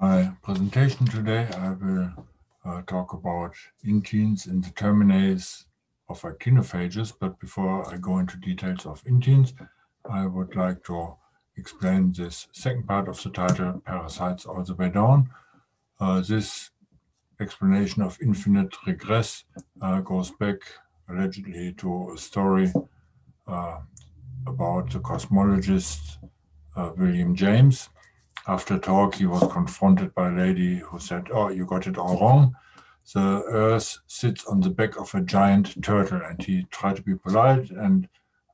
My presentation today, I will uh, talk about inteins in the terminase of actinophages, but before I go into details of inteins, I would like to explain this second part of the title, Parasites All the Way Down. Uh, this explanation of infinite regress uh, goes back allegedly to a story uh, about the cosmologist uh, William James. After talk, he was confronted by a lady who said, oh, you got it all wrong. The Earth sits on the back of a giant turtle. And he tried to be polite and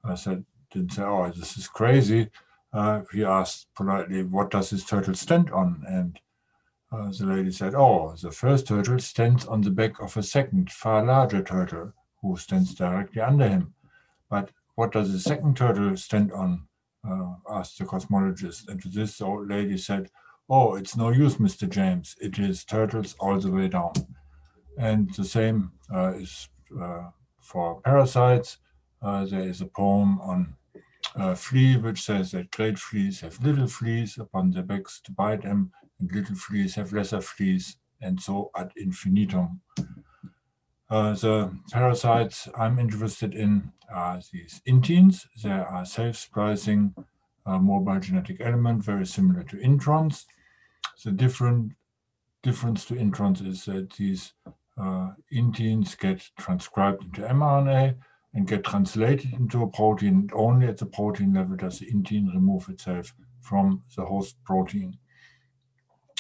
I said, didn't say, oh, this is crazy. Uh, he asked politely, what does this turtle stand on? And uh, the lady said, oh, the first turtle stands on the back of a second, far larger turtle who stands directly under him. But what does the second turtle stand on? Uh, asked the cosmologist. And to this, the old lady said, oh, it's no use, Mr. James. It is turtles all the way down. And the same uh, is uh, for parasites. Uh, there is a poem on uh, flea, which says that great fleas have little fleas upon their backs to bite them, and little fleas have lesser fleas, and so ad infinitum. Uh, the parasites I'm interested in are these inteins. They are self-splicing uh, mobile genetic element, very similar to introns. The different difference to introns is that these uh, inteins get transcribed into mRNA and get translated into a protein. Only at the protein level does the intein remove itself from the host protein.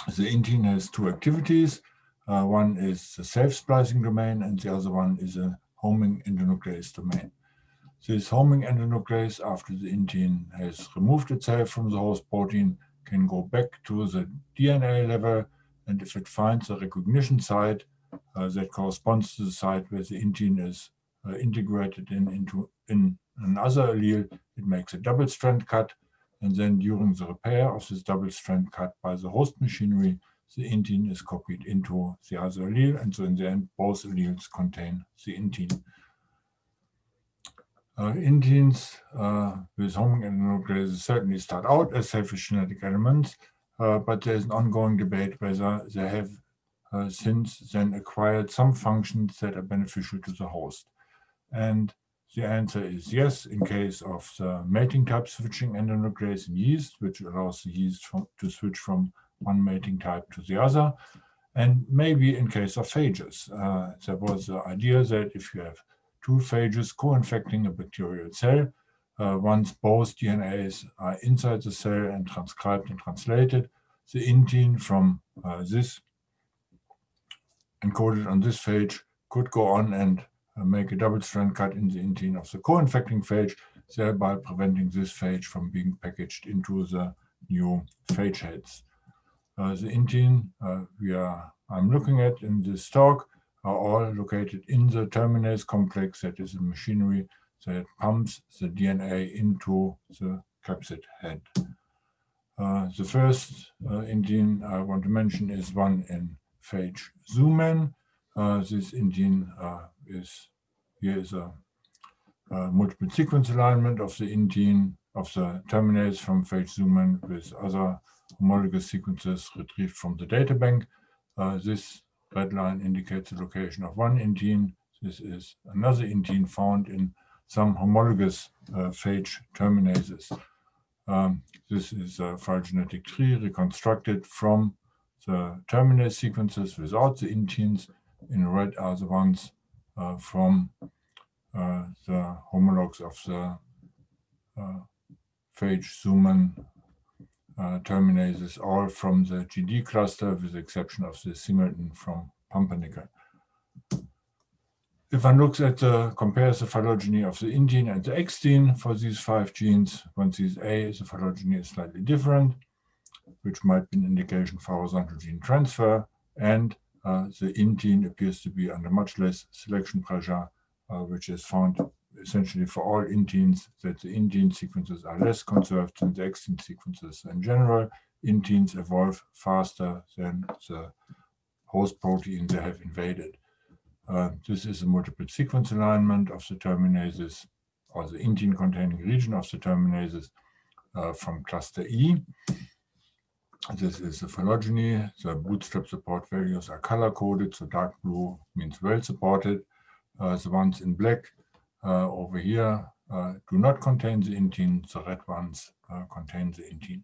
The intein has two activities. Uh, one is the self-splicing domain and the other one is a homing endonuclease domain. This homing endonuclease, after the intein has removed itself from the host protein, can go back to the DNA level and if it finds a recognition site uh, that corresponds to the site where the intein is uh, integrated in into in another allele, it makes a double strand cut and then during the repair of this double strand cut by the host machinery, the intein is copied into the other allele, and so in the end, both alleles contain the intein. Uh, inteins uh, with homing endonucleases certainly start out as selfish genetic elements, uh, but there's an ongoing debate whether they have uh, since then acquired some functions that are beneficial to the host. And the answer is yes, in case of the mating type switching endonuclease in yeast, which allows the yeast from, to switch from one mating type to the other. And maybe in case of phages, uh, there was the idea that if you have two phages co-infecting a bacterial cell, uh, once both DNAs are inside the cell and transcribed and translated, the intein from uh, this encoded on this phage could go on and uh, make a double strand cut in the intein of the co-infecting phage, thereby preventing this phage from being packaged into the new phage heads. Uh, the intein uh, we are I'm looking at in this talk are all located in the terminase complex that is a machinery that pumps the DNA into the capsid head. Uh, the first uh, intein I want to mention is one in phage Zuman. Uh, this intein uh, is here is a, a, multiple sequence alignment of the intein of the terminase from phage Zuman with other homologous sequences retrieved from the data bank. Uh, this red line indicates the location of one intein. This is another intein found in some homologous uh, phage terminases. Um, this is a phylogenetic tree reconstructed from the terminase sequences without the inteins. In red are the ones uh, from uh, the homologs of the uh, phage Zuman uh, terminases all from the GD cluster with the exception of the singleton from pumpernickel. If one looks at the compares the phylogeny of the intein and the extein for these five genes, one sees A, the phylogeny is slightly different, which might be an indication for horizontal gene transfer, and uh, the intein appears to be under much less selection pressure, uh, which is found essentially for all inteins that the intein sequences are less conserved than the extein sequences. In general, inteins evolve faster than the host protein they have invaded. Uh, this is a multiple sequence alignment of the terminases or the intein containing region of the terminases uh, from cluster E. This is the phylogeny. The bootstrap support values are color coded, so dark blue means well supported. Uh, the ones in black uh, over here uh, do not contain the intein, the red ones uh, contain the intein.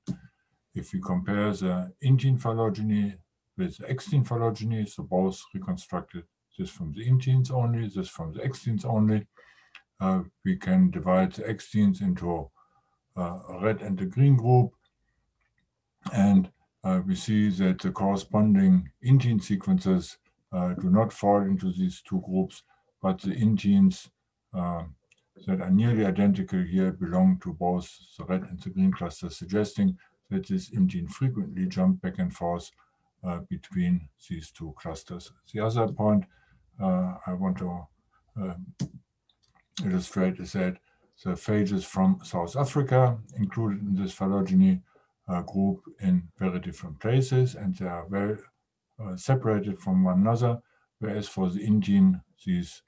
If we compare the intein phylogeny with the extein phylogeny, so both reconstructed this from the inteins only, this from the exteins only, uh, we can divide the exteins into uh, a red and a green group and uh, we see that the corresponding intein sequences uh, do not fall into these two groups, but the inteins uh, that are nearly identical here belong to both the red and the green clusters, suggesting that this intein frequently jump back and forth uh, between these two clusters. The other point uh, I want to um, illustrate is that the phages from South Africa included in this phylogeny uh, group in very different places and they are well uh, separated from one another, whereas for the intein, these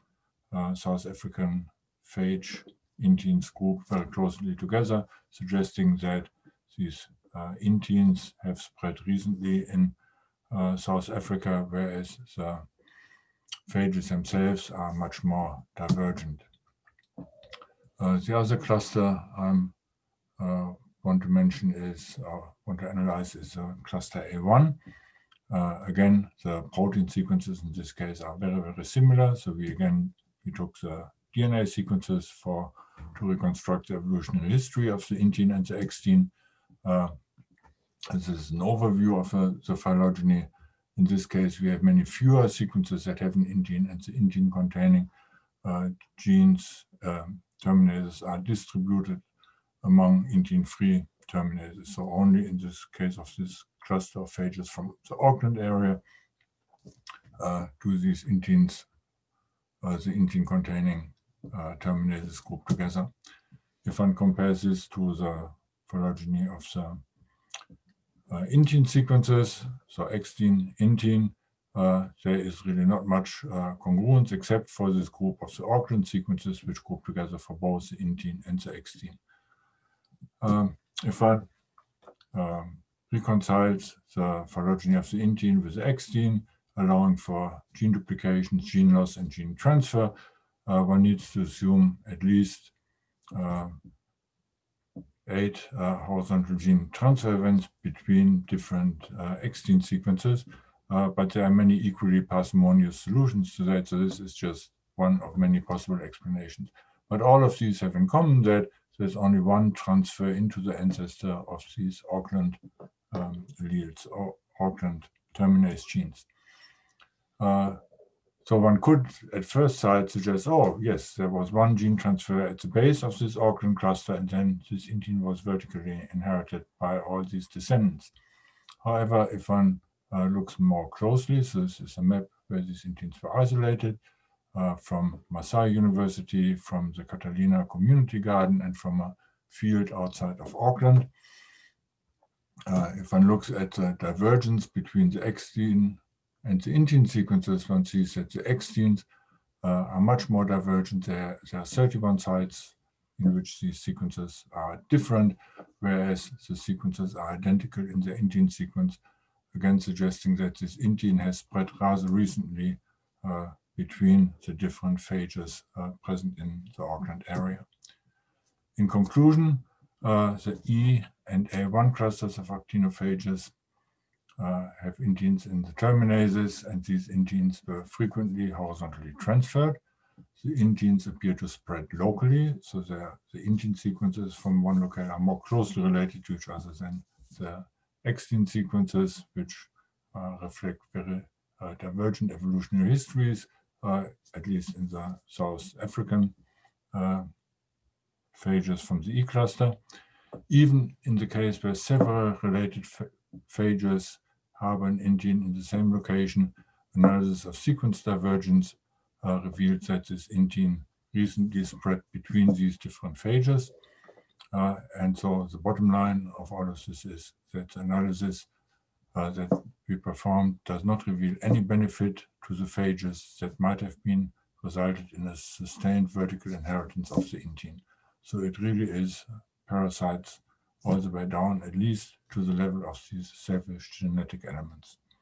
uh, South African phage inteins group very closely together, suggesting that these uh, have spread recently in uh, South Africa, whereas the phages themselves are much more divergent. Uh, the other cluster I'm want to mention is, or uh, want to analyze is uh, cluster A1. Uh, again, the protein sequences in this case are very, very similar. So we again, we took the DNA sequences for to reconstruct the evolutionary history of the intein and the extein. Uh, this is an overview of uh, the phylogeny. In this case, we have many fewer sequences that have an intein and the intein containing uh, genes um, terminases are distributed among intein-free terminators. So only in this case of this cluster of phages from the Auckland area uh, do these inteins, the intein containing uh, terminases group together. If one compares this to the phylogeny of the uh, sequences, so extein, intein, uh, there is really not much uh, congruence except for this group of the Auckland sequences, which group together for both the intein and the extein um, if one um, reconciles the phylogeny of the intein with the extein, allowing for gene duplication, gene loss, and gene transfer, uh, one needs to assume at least uh, eight uh, horizontal gene transfer events between different uh, extein sequences. Uh, but there are many equally parsimonious solutions to that, so this is just one of many possible explanations. But all of these have in common that there's only one transfer into the ancestor of these Auckland um, alleles or Auckland terminase genes. Uh, so one could at first sight suggest, oh, yes, there was one gene transfer at the base of this Auckland cluster, and then this intein was vertically inherited by all these descendants. However, if one uh, looks more closely, so this is a map where these inteins were isolated, uh, from Massey University, from the Catalina Community Garden, and from a field outside of Auckland. Uh, if one looks at the divergence between the extein and the intein sequences, one sees that the exteins uh, are much more divergent. There, there are 31 sites in which these sequences are different, whereas the sequences are identical in the intein sequence, again suggesting that this intein has spread rather recently uh, between the different phages uh, present in the Auckland area. In conclusion, uh, the E and A1 clusters of actinophages uh, have inteins in the terminases, and these inteins were frequently horizontally transferred. The inteins appear to spread locally, so the intein sequences from one locale are more closely related to each other than the extein sequences, which uh, reflect very uh, divergent evolutionary histories uh, at least in the South African uh, phages from the E cluster. Even in the case where several related phages harbor an intein in the same location, analysis of sequence divergence uh, revealed that this intein recently spread between these different phages. Uh, and so the bottom line of all of this is that analysis uh, that we performed does not reveal any benefit to the phages that might have been resulted in a sustained vertical inheritance of the intein. So it really is parasites all the way down at least to the level of these selfish genetic elements.